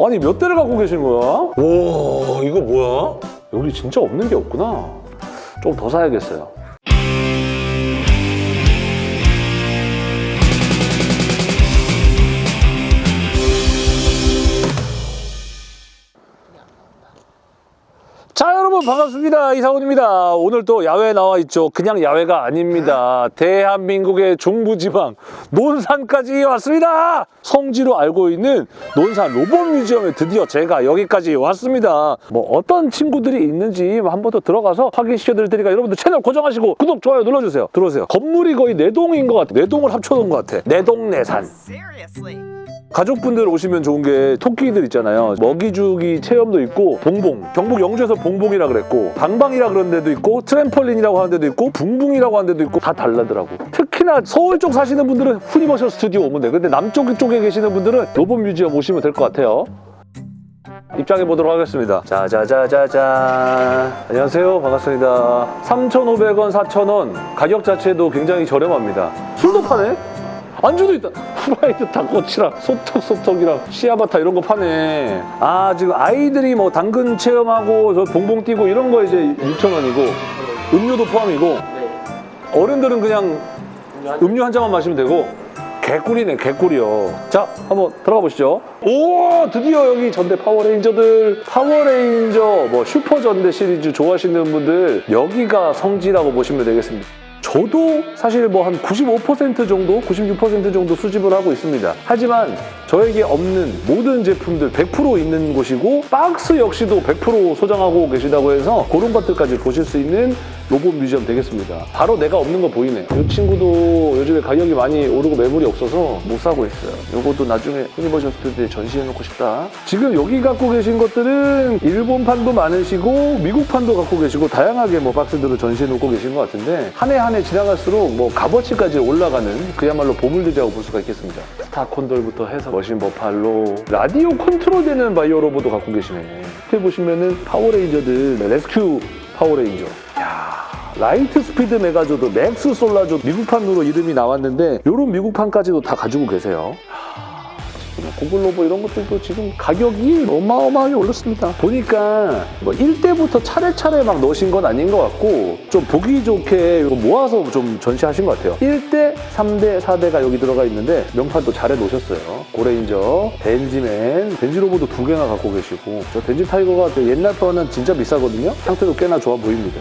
아니 몇 대를 갖고 계신 거야? 와 이거 뭐야? 여기 진짜 없는 게 없구나. 좀 더 사야겠어요. 여러분 반갑습니다. 이상훈입니다. 오늘 또 야외에 나와 있죠. 그냥 야외가 아닙니다. 대한민국의 중부지방 논산까지 왔습니다. 성지로 알고 있는 논산 로봇 뮤지엄에 드디어 제가 여기까지 왔습니다. 뭐 어떤 친구들이 있는지 한 번 더 들어가서 확인시켜 드릴 테니까 여러분들 채널 고정하시고 구독 좋아요 눌러주세요. 들어오세요. 건물이 거의 네 동인 것 같아. 네 동을 합쳐놓은 것 같아. 내돈내산. Seriously. 가족분들 오시면 좋은 게 토끼들 있잖아요. 먹이주기 체험도 있고 봉봉. 경북 영주에서 봉봉이라 그랬고 방방이라 그런 데도 있고 트램펄린이라고 하는 데도 있고 붕붕이라고 하는 데도 있고 다 달라더라고. 특히나 서울 쪽 사시는 분들은 후니버셜 스튜디오 오면 돼. 근데 남쪽 쪽에 계시는 분들은 로봇 뮤지엄 오시면 될 것 같아요. 입장해 보도록 하겠습니다. 자자자자자. 안녕하세요. 반갑습니다. 3,500원, 4,000원. 가격 자체도 굉장히 저렴합니다. 술도 파네? 안주도 있다. 후라이드 닭꼬치랑 소떡소떡이랑 치아바타 이런 거 파네. 아 지금 아이들이 뭐 당근 체험하고 저 봉봉 뛰고 이런 거 이제 6,000원이고 음료도 포함이고 어른들은 그냥 음료 한 잔만 마시면 되고 개꿀이네 개꿀이요. 자 한번 들어가 보시죠. 오 드디어 여기 전대 파워레인저들 파워레인저 뭐 슈퍼 전대 시리즈 좋아하시는 분들 여기가 성지라고 보시면 되겠습니다. 저도 사실 뭐 한 95% 정도, 96% 정도 수집을 하고 있습니다. 하지만 저에게 없는 모든 제품들 100% 있는 곳이고 박스 역시도 100% 소장하고 계시다고 해서 그런 것들까지 보실 수 있는 로봇 뮤지엄 되겠습니다. 바로 내가 없는 거 보이네. 이 친구도 요즘에 가격이 많이 오르고 매물이 없어서 못 사고 있어요. 이것도 나중에 후니버셜 스튜디오에 전시해놓고 싶다. 지금 여기 갖고 계신 것들은 일본판도 많으시고 미국판도 갖고 계시고 다양하게 뭐 박스들을 전시해놓고 계신 것 같은데 한 해 한 해 지나갈수록 뭐 값어치까지 올라가는 그야말로 보물들이라고 볼 수가 있겠습니다. 스타 콘돌부터 해서 머신 버팔로 radio control되는 바이오 로봇도 갖고 계시네. 밑에 보시면은 파워레인저들 레스큐 파워레인저. 야 라이트 스피드 메가조도 맥스 솔라조 미국판으로 이름이 나왔는데 이런 미국판까지도 다 가지고 계세요. 지금 고글 로봇 이런 것들도 지금 가격이 어마어마하게 올랐습니다. 보니까 뭐 1대부터 차례차례 막 넣으신 건 아닌 것 같고 좀 보기 좋게 모아서 좀 전시하신 것 같아요. 1대, 3대, 4대가 여기 들어가 있는데 명판도 잘 해 놓으셨어요. 고레인저, 덴지맨, 덴지 로봇도 두 개나 갖고 계시고 저 덴지 타이거가 저 옛날 거는 진짜 비싸거든요. 상태도 꽤나 좋아 보입니다.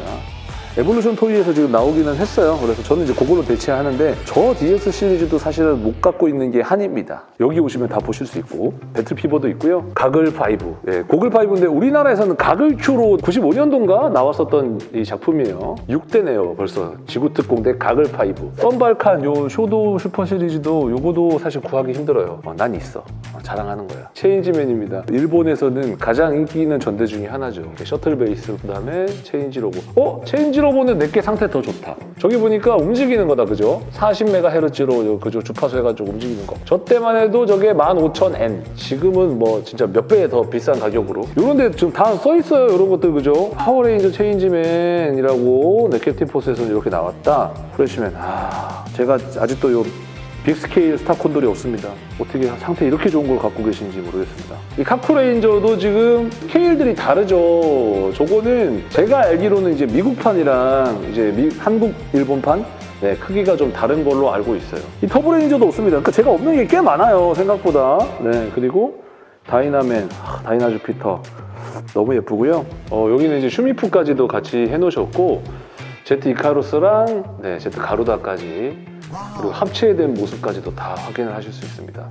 에볼루션 토이에서 지금 나오기는 했어요. 그래서 저는 이제 그걸로 대체하는데 저 DX 시리즈도 사실은 못 갖고 있는 게 한입니다. 여기 오시면 다 보실 수 있고 배틀 피버도 있고요. 가글 5. 예, 고글 5인데 우리나라에서는 가글 큐로 95년도인가 나왔었던 이 작품이에요. 6대네요. 벌써 지구 특공대 가글 5. 썬발칸 요 쇼도 슈퍼 시리즈도 요거도 사실 구하기 힘들어요. 어, 난 있어. 어, 자랑하는 거야. 체인지맨입니다. 일본에서는 가장 인기 있는 전대 중에 하나죠. 셔틀 베이스 그다음에 체인지 로봇. 어? 체인지 로봇은 내 게 상태 더 좋다. 저기 보니까 움직이는 거다 그죠? 40MHz로 그죠 주파수 해가지고 움직이는 거. 저 때만 해도 저게 15,000엔. 지금은 뭐 진짜 몇 배 더 비싼 가격으로. 이런데 지금 다 써 있어요. 이런 것들 그죠? 파워레인저 체인지맨이라고 네케티포스에서 이렇게 나왔다. 프레시맨. 아 제가 아직도 요 big scale 스타콘돌이 없습니다. 어떻게 상태 이렇게 좋은 걸 갖고 계신지 모르겠습니다. 이 카쿠레인저도 지금 스케일들이 다르죠. 저거는 제가 알기로는 이제 미국판이랑 이제 미- 한국 일본판 네, 크기가 좀 다른 걸로 알고 있어요. 이 터보레인저도 없습니다. 그러니까 제가 없는 게 꽤 많아요, 생각보다. 네, 그리고 다이나맨, 아, 다이나 주피터 너무 예쁘고요. 어, 여기는 이제 슈미프까지도 같이 해놓으셨고 제트 이카루스랑 네, 제트 가루다까지 그리고 합체된 모습까지도 다 확인을 하실 수 있습니다.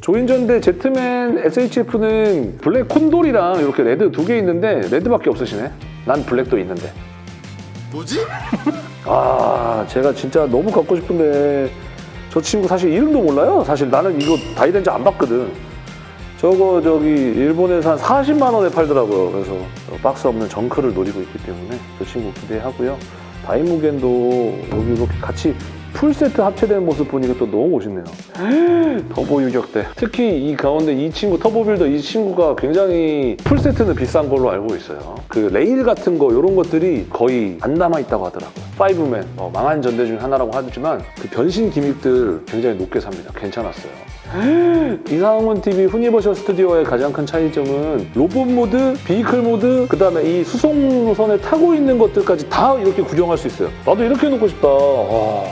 조인전대 제트맨 SHF는 블랙 콘돌이랑 이렇게 레드 두 개 있는데 레드밖에 없으시네. 난 블랙도 있는데. 뭐지? 아 제가 진짜 너무 갖고 싶은데 저 친구 사실 이름도 몰라요. 사실 나는 이거 다이덴즈 안 봤거든. 저거 저기 일본에서 한 40만 원에 팔더라고요. 그래서 박스 없는 정크를 노리고 있기 때문에 저 친구 기대하고요. 다이무겐도 여기 이렇게 같이 풀세트 합체된 모습 보니까 또 너무 멋있네요. 터보 유격대. 특히 이 가운데 이 친구 터보빌더 이 친구가 굉장히 풀세트는 비싼 걸로 알고 있어요. 그 레일 같은 거 이런 것들이 거의 안 남아 있다고 하더라고요. 파이브맨 어, 망한 전대 중 하나라고 하지만 그 변신 gimmick들 굉장히 높게 삽니다. 괜찮았어요. 이상훈 TV 후니버셜 스튜디오의 가장 큰 차이점은 로봇 모드, vehicle 모드, 그 다음에 이 수송선에 타고 있는 것들까지 다 이렇게 구경할 수 있어요. 나도 이렇게 해놓고 싶다. 와,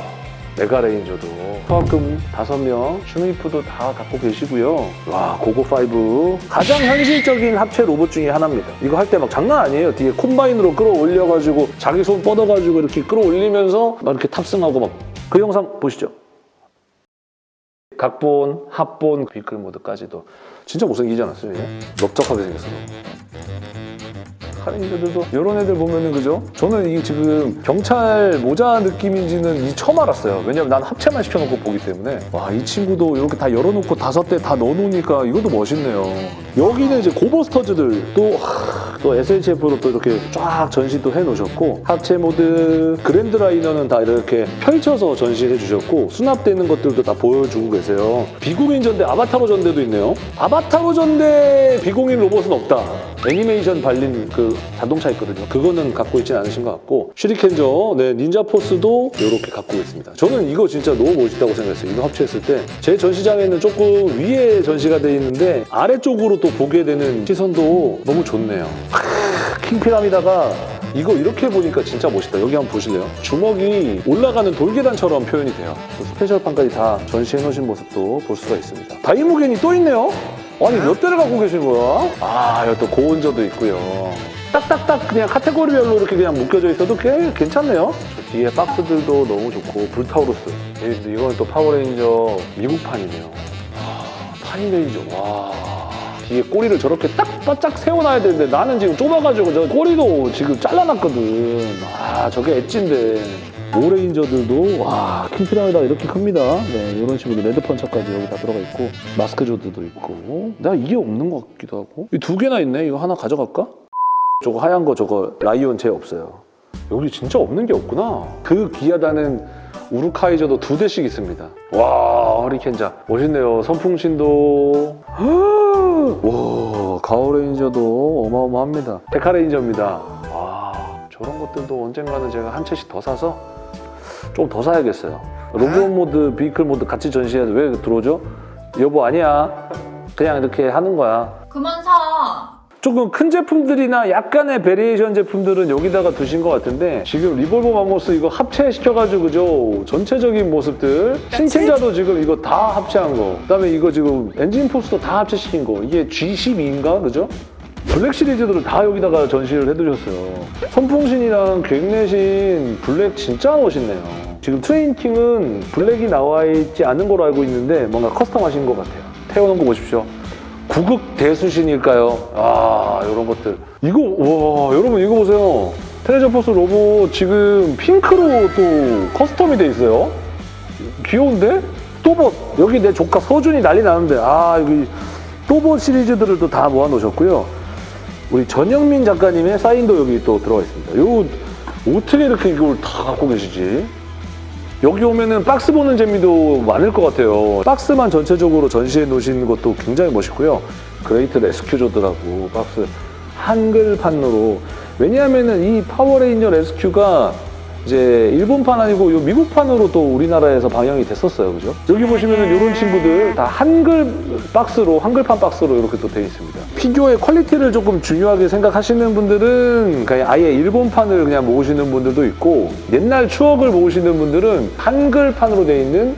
메가레인저도. 초합금 5명, 슈미프도 다 갖고 계시고요. 와, 고고5. 가장 현실적인 합체 로봇 중에 하나입니다. 이거 할 때 막 장난 아니에요. 뒤에 콤바인으로 끌어올려가지고 자기 손 뻗어가지고 이렇게 끌어올리면서 막 이렇게 탑승하고 막. 그 영상 보시죠. 각본, 합본, vehicle 모드까지도 진짜 못생기지 않았어요? 얘? 넓적하게 생겼어. 카 레인저들도 이런 애들 보면은 그죠? 저는 이게 지금 경찰 모자 느낌인지는 이 처음 알았어요. 왜냐면 난 합체만 시켜놓고 보기 때문에 와 이 친구도 이렇게 다 열어놓고 다섯 대 다 넣어놓으니까 이것도 멋있네요. 여기는 이제 고버스터즈들 또, 하, 또 SHF로 또 이렇게 쫙 전시도 해놓으셨고 합체 모드 그랜드 라이너는 다 이렇게 펼쳐서 전시해 주셨고 수납되는 것들도 다 보여주고 계세요. 비공인 전대 아바타로 전대도 있네요. 아바타로 전대 비공인 로봇은 없다. 애니메이션 발린 그 자동차 있거든요. 그거는 갖고 있진 않으신 것 같고 슈리켄저, 네 닌자 포스도 이렇게 갖고 있습니다. 저는 이거 진짜 너무 멋있다고 생각했어요. 이거 합체했을 때 제 전시장에는 조금 위에 전시가 돼 있는데 아래쪽으로 또 보게 되는 시선도 너무 좋네요. 크, 킹피라미다가 이거 이렇게 보니까 진짜 멋있다. 여기 한번 보실래요? 주먹이 올라가는 돌계단처럼 표현이 돼요. 또 스페셜판까지 다 전시해 놓으신 모습도 볼 수가 있습니다. 다이무겐이 또 있네요? 아니 몇 대를 갖고 계신 거야? 아 또 고온저도 있고요. 딱딱딱 그냥 카테고리별로 이렇게 그냥 묶여져 있어도 꽤 괜찮네요. 저 뒤에 박스들도 너무 좋고 불타우루스. 이- 이건 또 파워레인저 미국판이네요. 아, 파이레인저 와. 뒤에 꼬리를 저렇게 딱 바짝 세워놔야 되는데 나는 지금 좁아가지고 저 꼬리도 지금 잘라놨거든. 아 저게 edge인데. 오레인저들도 와 킹피라미다 이렇게 큽니다. 네 이런 식으로 레드 펀처까지 여기 다 들어가 있고 마스크 조드도 있고. 나 이게 없는 것 같기도 하고. 이 두 개나 있네. 이거 하나 가져갈까? 저거 하얀 거 저거 라이온 제 없어요. 여기 진짜 없는 게 없구나. 그 귀하다는 우루카이저도 두 대씩 있습니다. 와 허리켄자 멋있네요. 선풍신도 와 가오레인저도 어마어마합니다. 데카레인저입니다. 와 저런 것들도 언젠가는 제가 한 채씩 더 사서 좀더 사야겠어요. 로봇 모드, vehicle 모드 같이 전시해도 왜 들어오죠? 여보 아니야. 그냥 이렇게 하는 거야. 그만 사. 조금 큰 제품들이나 약간의 variation 제품들은 여기다가 두신 것 같은데 지금 리볼버 마모스 이거 합체시켜가지고 그죠? 전체적인 모습들 신체자도 지금 이거 다 합체한 거 그다음에 이거 지금 엔진 포스도 다 합체시킨 거 이게 G12인가 그죠? 블랙 시리즈들을 다 여기다가 전시를 해두셨어요. 선풍신이랑 갱내신 블랙 진짜 멋있네요. 지금 트레인킹은 블랙이 나와 있지 않은 걸로 알고 있는데 뭔가 custom하신 것 같아요. 태워놓은 거 보십시오. 구극 대수신일까요? 아 이런 것들. 이거 와 여러분 이거 보세요. 트레저 포스 로봇 지금 핑크로 또 custom이 돼 있어요. 귀여운데? 또봇 여기 내 조카 서준이 난리 나는데. 아 여기 또봇 시리즈들을 또 다 모아놓으셨고요 우리 전영민 작가님의 사인도 여기 또 들어가 있습니다 요 어떻게 이렇게 이걸 다 갖고 계시지? 여기 오면은 박스 보는 재미도 많을 것 같아요. 박스만 전체적으로 전시해 놓으신 것도 굉장히 멋있고요. 그레이트 레스큐저드라고 박스 한글판으로 왜냐하면은 이 파워레인저 레스큐가 이제 일본판 아니고 요 미국판으로 또 우리나라에서 방영이 됐었어요. 그죠? 여기 보시면은 이런 친구들 다 한글 박스로 한글판 박스로 이렇게 또 되어 있습니다. 피규어의 퀄리티를 조금 중요하게 생각하시는 분들은 그냥 아예 일본판을 그냥 모으시는 분들도 있고 옛날 추억을 모으시는 분들은 한글판으로 되어 있는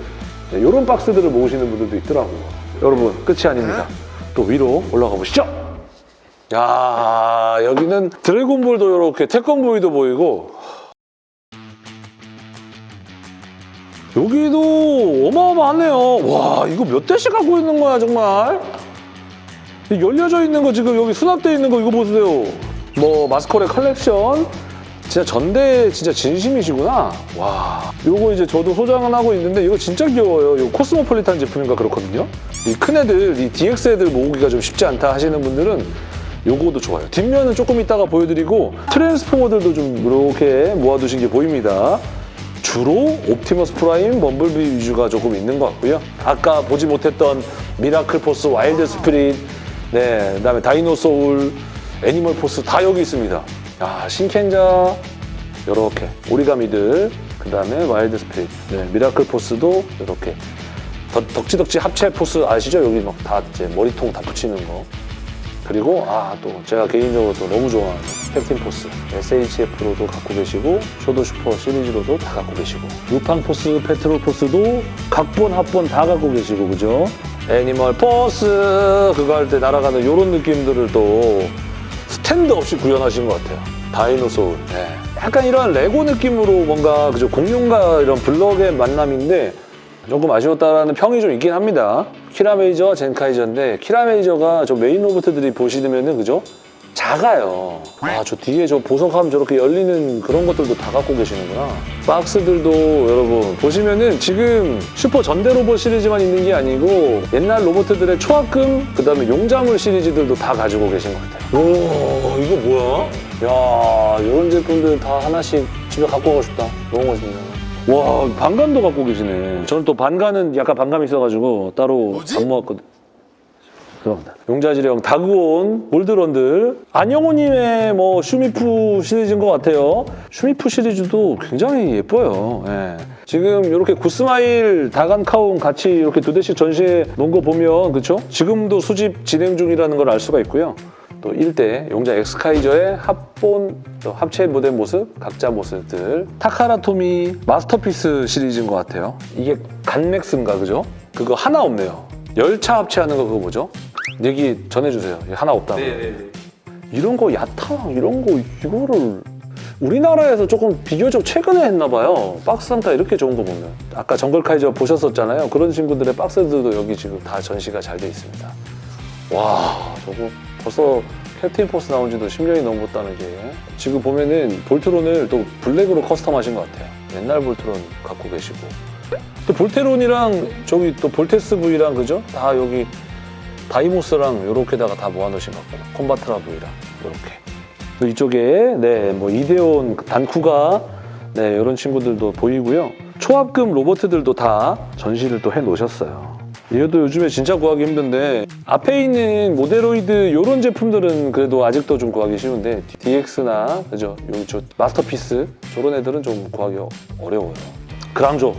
이런 박스들을 모으시는 분들도 있더라고요. 여러분 끝이 아닙니다. 또 위로 올라가 보시죠. 야 여기는 드래곤볼도 이렇게 태권브이도 보이고 여기도 어마어마하네요. 와 이거 몇 대씩 갖고 있는 거야 정말. 이 열려져 있는 거 지금 여기 수납되어 있는 거 이거 보세요. 뭐 마스커의 컬렉션. 진짜 전대 진짜 진심이시구나. 와. 요거 이제 저도 소장은 하고 있는데 이거 진짜 귀여워요. 이거 코스모폴리탄 제품인가 그렇거든요. 이 큰 애들, 이 DX 애들 모으기가 좀 쉽지 않다 하시는 분들은 요거도 좋아요. 뒷면은 조금 이따가 보여드리고 트랜스포머들도 좀 이렇게 모아두신 게 보입니다. 주로 옵티머스 프라임, 범블비 위주가 조금 있는 것 같고요. 아까 보지 못했던 미라클 포스, 와일드 스피릿, 네, 그다음에 다이노 소울, 애니멀 포스 다 여기 있습니다. 아, 신켄쟈 이렇게 오리가미들, 그다음에 와일드 스피릿, 네, 미라클 포스도 이렇게 덕- 덕지덕지 합체 포스 아시죠? 여기 막 다 이제 머리통 다 붙이는 거. 그리고 아 또 제가 개인적으로 또 너무 좋아하는 캡틴 포스 SHF로도 갖고 계시고 쇼도 슈퍼 시리즈로도 다 갖고 계시고 루팡 포스, 페트롤 포스도 각본, 합본 다 갖고 계시고 그죠? 애니멀 포스 그거 할 때 날아가는 이런 느낌들을 또 스탠드 없이 구현하신 것 같아요. 다이노소울. 네. 약간 이런 레고 느낌으로 뭔가 그죠 공룡과 이런 블럭의 만남인데 조금 아쉬웠다라는 평이 좀 있긴 합니다. 키라메이저, 젠카이저인데 키라메이저가 저 메인 로봇들이 보시면은 그죠? 작아요. 아, 저 뒤에 저 보석하면 저렇게 열리는 그런 것들도 다 갖고 계시는구나. 박스들도 여러분 보시면은 지금 슈퍼 전대 로봇 시리즈만 있는 게 아니고 옛날 로봇들의 초합금 그다음에 용자물 시리즈들도 다 가지고 계신 것 같아요. 오, 이거 뭐야? 야, 이런 제품들 다 하나씩 집에 갖고 가고 싶다. 너무 멋있네요. 와, 반감도 갖고 계시네. 저는 또 반감은 약간 반감이 있어가지고 따로 안 모았거든. 죄송합니다. 용자지령 다그온 몰드런들 안영호님의 뭐 슈미프 시리즈인 것 같아요. 슈미프 시리즈도 굉장히 예뻐요. 예. 지금 이렇게 구스마일 다간 카운 같이 이렇게 두 대씩 전시해 놓은 거 보면 그렇죠? 지금도 수집 진행 중이라는 걸 알 수가 있고요. 또 1대 용자 엑스카이저의 합본 또 합체 모델 모습, 각자 모습들 타카라토미 마스터피스 시리즈인 것 같아요. 이게 간맥스인가 그죠? 그거 하나 없네요. 열차 합체하는 거 그거 뭐죠? 얘기 전해주세요. 하나 없다고. 네네네. 이런 거 야타왕 이런 거 이거를 우리나라에서 조금 비교적 최근에 했나 봐요. 박스 상태 이렇게 좋은 거 보면. 아까 정글 카이저 보셨었잖아요. 그런 친구들의 박스들도 여기 지금 다 전시가 잘 돼 있습니다. 와 저거 벌써 캡틴 포스 나온 지도 10년이 넘었다는 게 지금 보면은 볼트론을 또 블랙으로 custom 하신 것 같아요. 옛날 볼트론 갖고 계시고 또 볼테론이랑 저기 또 볼테스 V랑 그죠? 다 여기 다이모스랑 요렇게다가 다 모아놓으신 것 같고 콤바트라 V랑 요렇게 또 이쪽에 네뭐 이데온 단쿠가 네 이런 친구들도 보이고요 초합금 로보트들도 다 전시를 또 해놓으셨어요 이것도 요즘에 진짜 구하기 힘든데 앞에 있는 모데로이드 요런 제품들은 그래도 아직도 좀 구하기 쉬운데 DX나 그죠 요저 마스터피스 저런 애들은 좀 구하기 어려워요 그랑조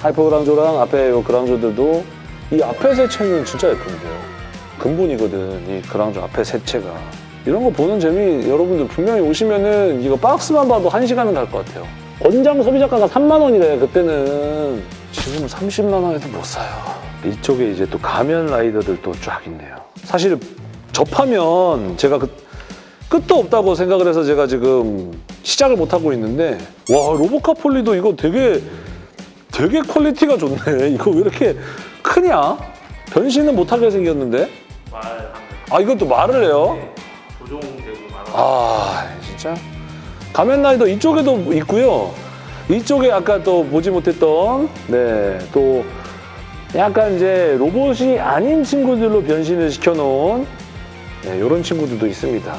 하이퍼 그랑조랑 앞에 요 그랑조들도 이 앞에 세체는 진짜 예쁜데요. 근본이거든, 이 그랑조 앞에 세체가. 이런 거 보는 재미 여러분들 분명히 오시면은 이거 박스만 봐도 한 시간은 갈 것 같아요. 권장 소비자가가 3만 원이래, 그때는. 지금 30만 원에도 못 사요. 이쪽에 이제 또 가면 라이더들도 쫙 있네요. 사실 접하면 제가 그 끝도 없다고 생각을 해서 제가 지금 시작을 못 하고 있는데 와 로보카 폴리도 이거 되게 되게 퀄리티가 좋네. 이거 왜 이렇게 크냐? 변신은 못하게 생겼는데? 아 이것도 말을 해요? 조종되고 말하는 아 진짜 가면라이더 이쪽에도 있고요. 이쪽에 아까 또 보지 못했던 네 또 약간 이제 로봇이 아닌 친구들로 변신을 시켜놓은 네, 이런 친구들도 있습니다.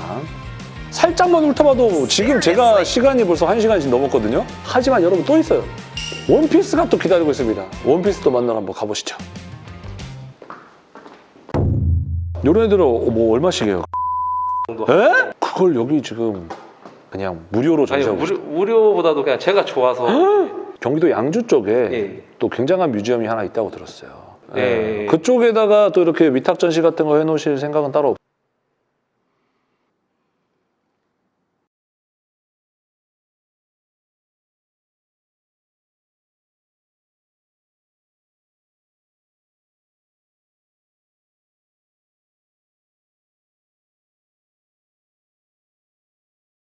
살짝만 훑어봐도 지금 제가 시간이 벌써 한 시간씩 넘었거든요. 하지만 여러분 또 있어요. 원피스가 또 기다리고 있습니다. 원피스도 만나러 한번 가보시죠. 이런 애들은 뭐 얼마씩이에요? 에? 그걸 여기 지금 그냥 무료로 전시하고 무료, 무료 보다도 그냥 제가 좋아서 경기도 양주 쪽에 예. 또 굉장한 뮤지엄이 하나 있다고 들었어요. 예. 그쪽에다가 또 이렇게 위탁 전시 같은 거 해놓으실 생각은 따로 없.